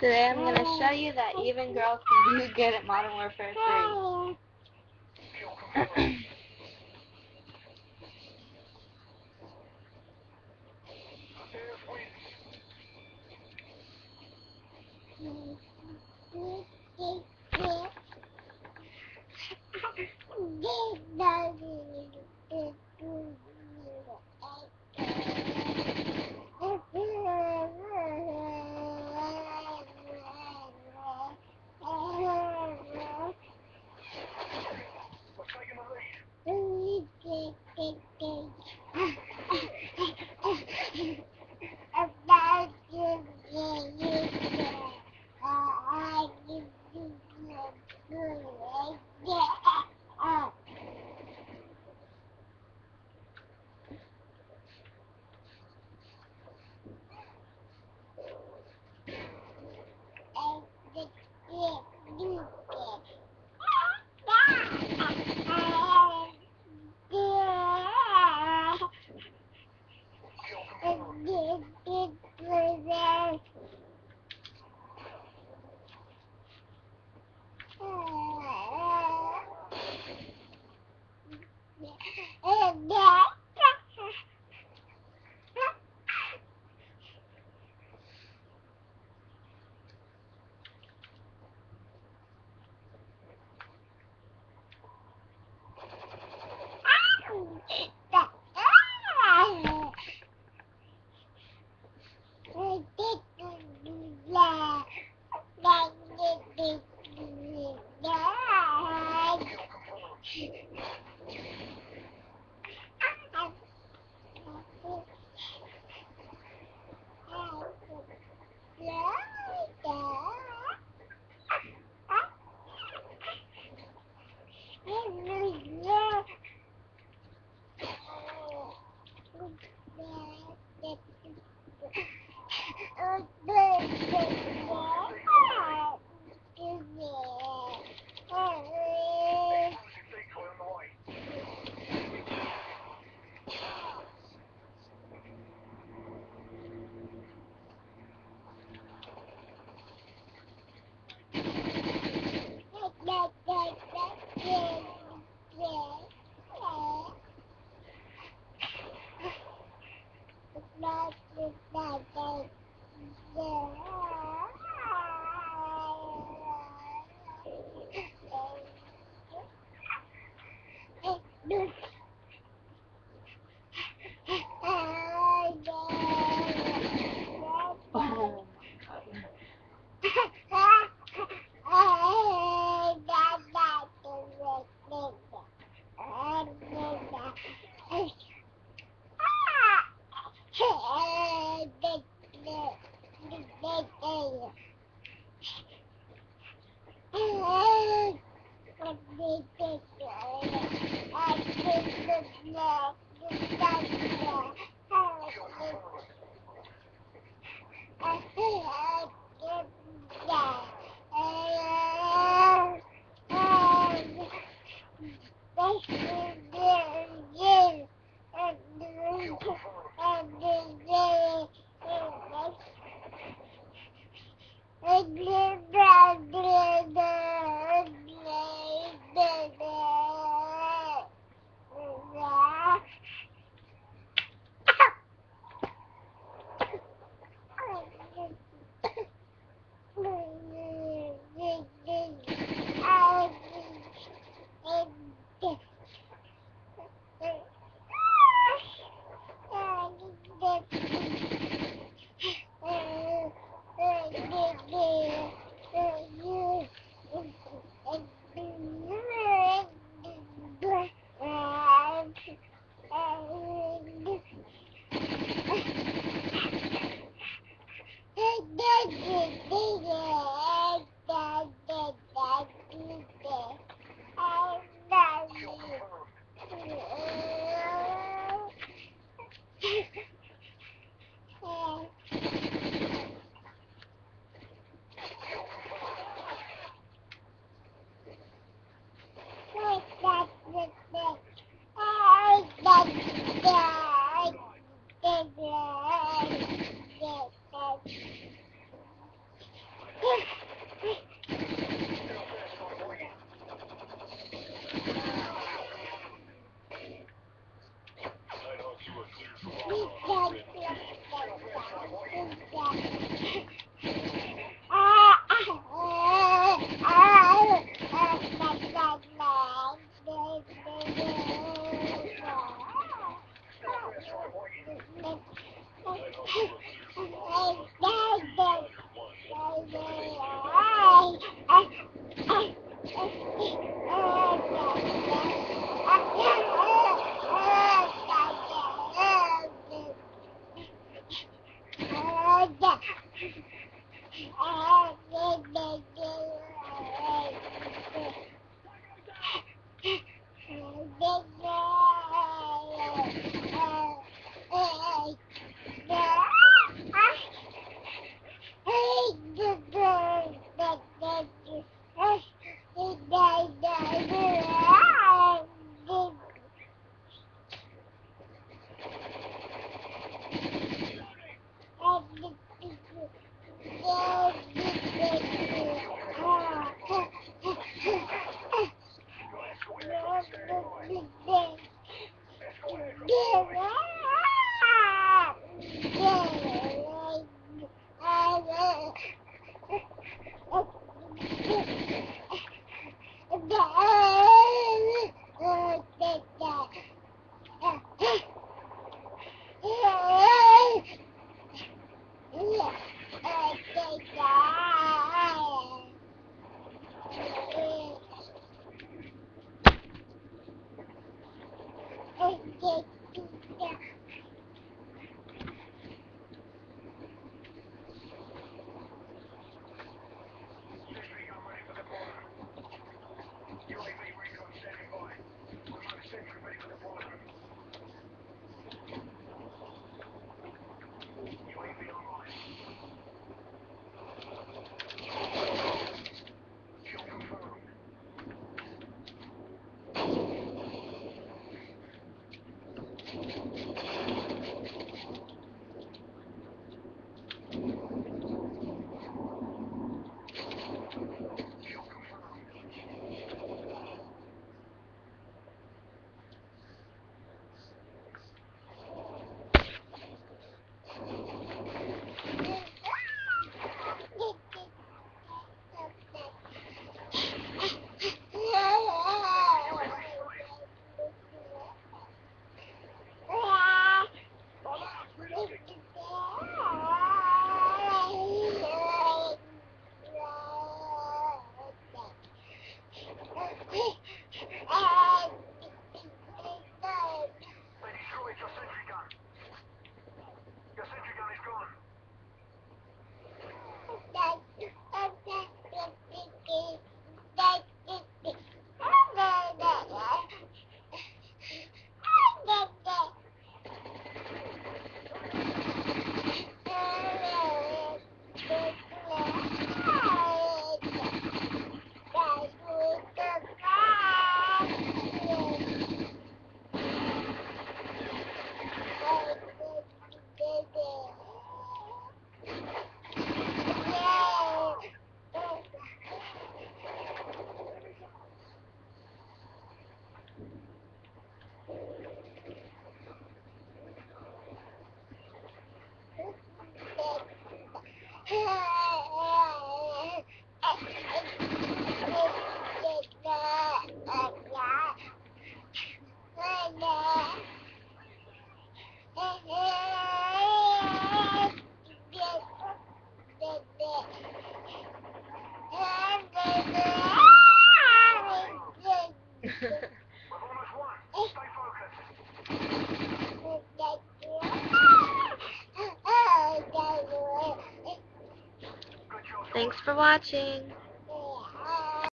Today I'm going to show you that even girls can do good at Modern Warfare 3. Yes, it's for them. Dude. Thank you. Okay. Watching.